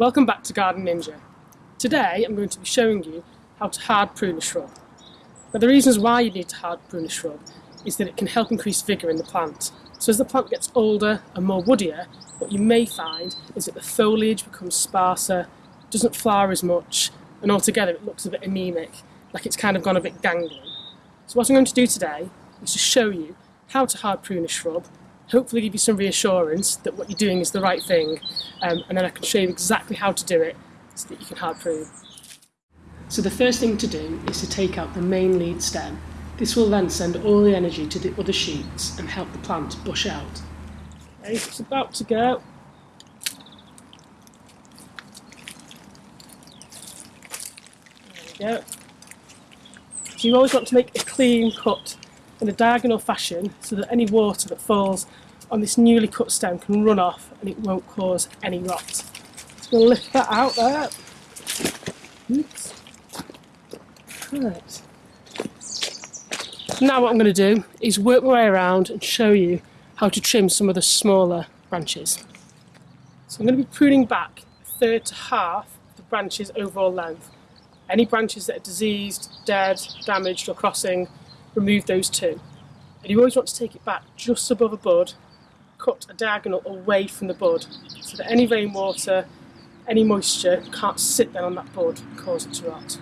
Welcome back to Garden Ninja. Today I'm going to be showing you how to hard prune a shrub. Now the reasons why you need to hard prune a shrub is that it can help increase vigour in the plant. So as the plant gets older and more woodier, what you may find is that the foliage becomes sparser, doesn't flower as much, and altogether it looks a bit anemic, like it's kind of gone a bit gangly. So what I'm going to do today is to show you how to hard prune a shrub hopefully give you some reassurance that what you're doing is the right thing um, and then I can show you exactly how to do it so that you can hard prune. So the first thing to do is to take out the main lead stem. This will then send all the energy to the other shoots and help the plant bush out. Okay, it's about to go. There we go. So you always want to make a clean cut in a diagonal fashion so that any water that falls on this newly cut stem can run off and it won't cause any rot. So we'll lift that out there. Oops. Right. Now what I'm going to do is work my way around and show you how to trim some of the smaller branches. So I'm going to be pruning back a third to half the branch's overall length. Any branches that are diseased, dead, damaged or crossing, remove those too. And you always want to take it back just above a bud cut a diagonal away from the bud so that any rainwater, any moisture can't sit then on that bud and cause it to rot.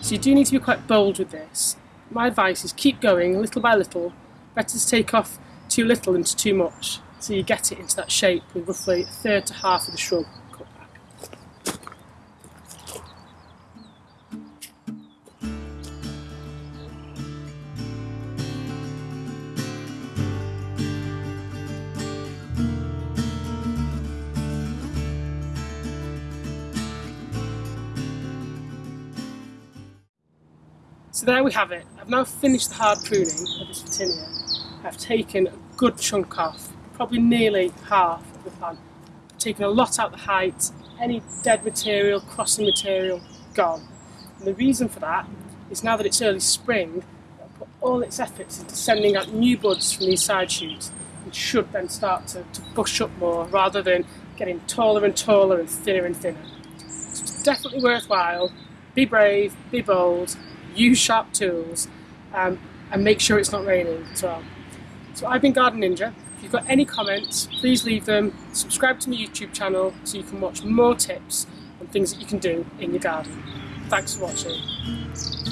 So you do need to be quite bold with this. My advice is keep going little by little, better to take off too little than too much so you get it into that shape with roughly a third to half of the shrub cut back. So there we have it. I've now finished the hard pruning of this Photinia. I've taken a good chunk off probably nearly half of the plant. Taken a lot out the height, any dead material, crossing material, gone. And the reason for that is now that it's early spring, I'll put all its efforts into sending out new buds from these side shoots, which should then start to, to bush up more rather than getting taller and taller and thinner and thinner. So it's definitely worthwhile. Be brave, be bold, use sharp tools, um, and make sure it's not raining as well. So I've been Garden Ninja. If you've got any comments, please leave them. Subscribe to my YouTube channel so you can watch more tips and things that you can do in your garden. Thanks for watching.